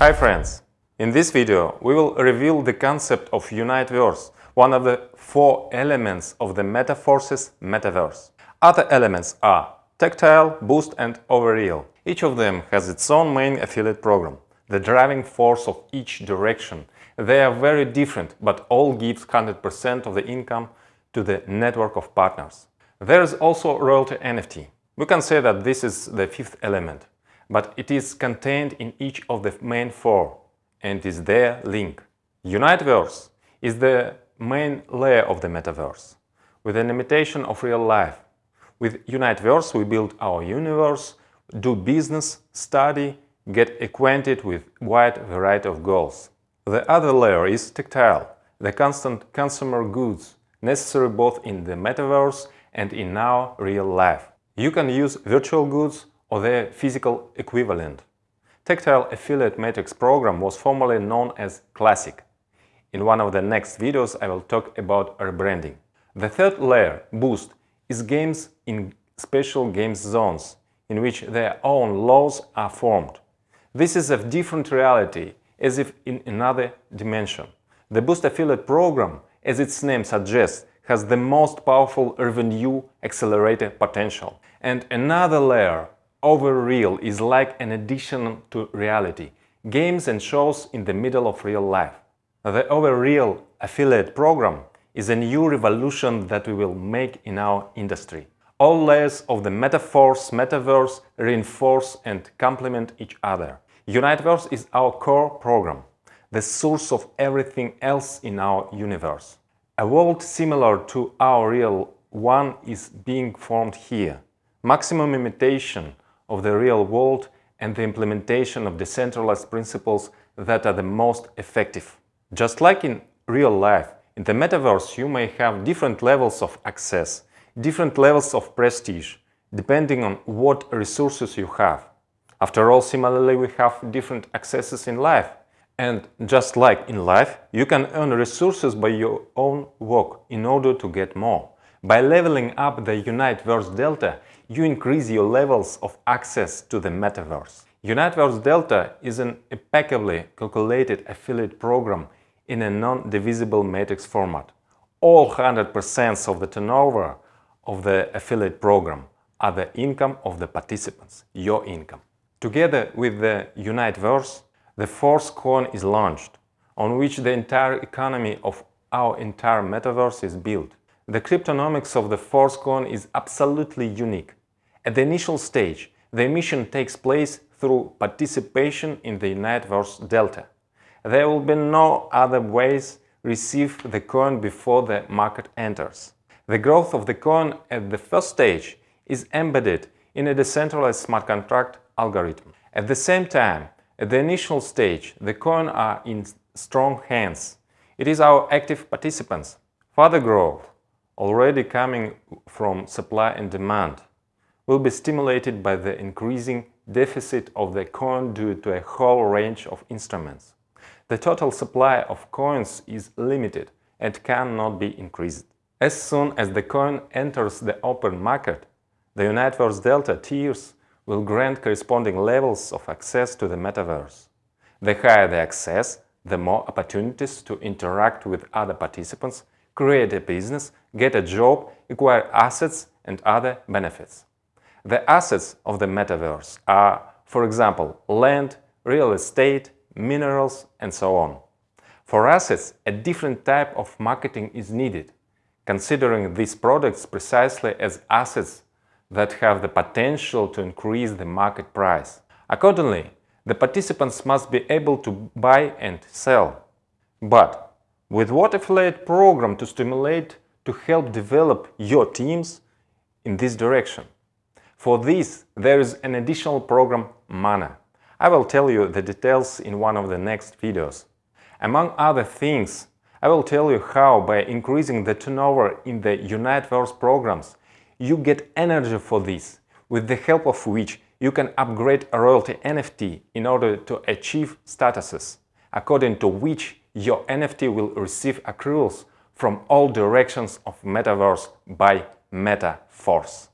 Hi friends! In this video we will reveal the concept of Uniteverse, one of the four elements of the Metaforce's metaverse. Other elements are Tactile, Boost and Overreal. Each of them has its own main affiliate program, the driving force of each direction. They are very different, but all gives 100% of the income to the network of partners. There is also royalty NFT. We can say that this is the fifth element but it is contained in each of the main four and is their link. Uniteverse is the main layer of the metaverse, with an imitation of real life. With Uniteverse we build our universe, do business, study, get acquainted with wide variety of goals. The other layer is tactile, the constant consumer goods, necessary both in the metaverse and in our real life. You can use virtual goods or their physical equivalent. Tactile Affiliate Matrix program was formerly known as Classic. In one of the next videos I will talk about rebranding. The third layer, Boost, is games in special games zones, in which their own laws are formed. This is a different reality, as if in another dimension. The Boost Affiliate program, as its name suggests, has the most powerful revenue accelerator potential. And another layer, Overreal is like an addition to reality, games and shows in the middle of real life. The Overreal affiliate program is a new revolution that we will make in our industry. All layers of the metaphors, metaverse reinforce and complement each other. Uniteverse is our core program, the source of everything else in our universe. A world similar to our real one is being formed here. Maximum imitation of the real world and the implementation of decentralized principles that are the most effective. Just like in real life, in the metaverse you may have different levels of access, different levels of prestige, depending on what resources you have. After all, similarly, we have different accesses in life. And just like in life, you can earn resources by your own work in order to get more. By leveling up the Uniteverse Delta, you increase your levels of access to the metaverse. Uniteverse Delta is an impeccably calculated affiliate program in a non-divisible matrix format. All 100% of the turnover of the affiliate program are the income of the participants, your income. Together with the Uniteverse, the Force coin is launched, on which the entire economy of our entire metaverse is built. The cryptonomics of the Force coin is absolutely unique. At the initial stage, the emission takes place through participation in the Uniteverse delta. There will be no other ways receive the coin before the market enters. The growth of the coin at the first stage is embedded in a decentralized smart contract algorithm. At the same time, at the initial stage, the coin are in strong hands. It is our active participants. Further growth, already coming from supply and demand, will be stimulated by the increasing deficit of the coin due to a whole range of instruments. The total supply of coins is limited and cannot be increased. As soon as the coin enters the open market, the Uniteverse Delta tiers will grant corresponding levels of access to the metaverse. The higher the access, the more opportunities to interact with other participants, create a business, get a job, acquire assets and other benefits. The assets of the metaverse are, for example, land, real estate, minerals, and so on. For assets, a different type of marketing is needed, considering these products precisely as assets that have the potential to increase the market price. Accordingly, the participants must be able to buy and sell. But with what affiliate program to stimulate to help develop your teams in this direction? For this, there is an additional program Mana. I will tell you the details in one of the next videos. Among other things, I will tell you how by increasing the turnover in the Uniteverse programs, you get energy for this, with the help of which you can upgrade a royalty NFT in order to achieve statuses, according to which your NFT will receive accruals from all directions of Metaverse by Metaforce.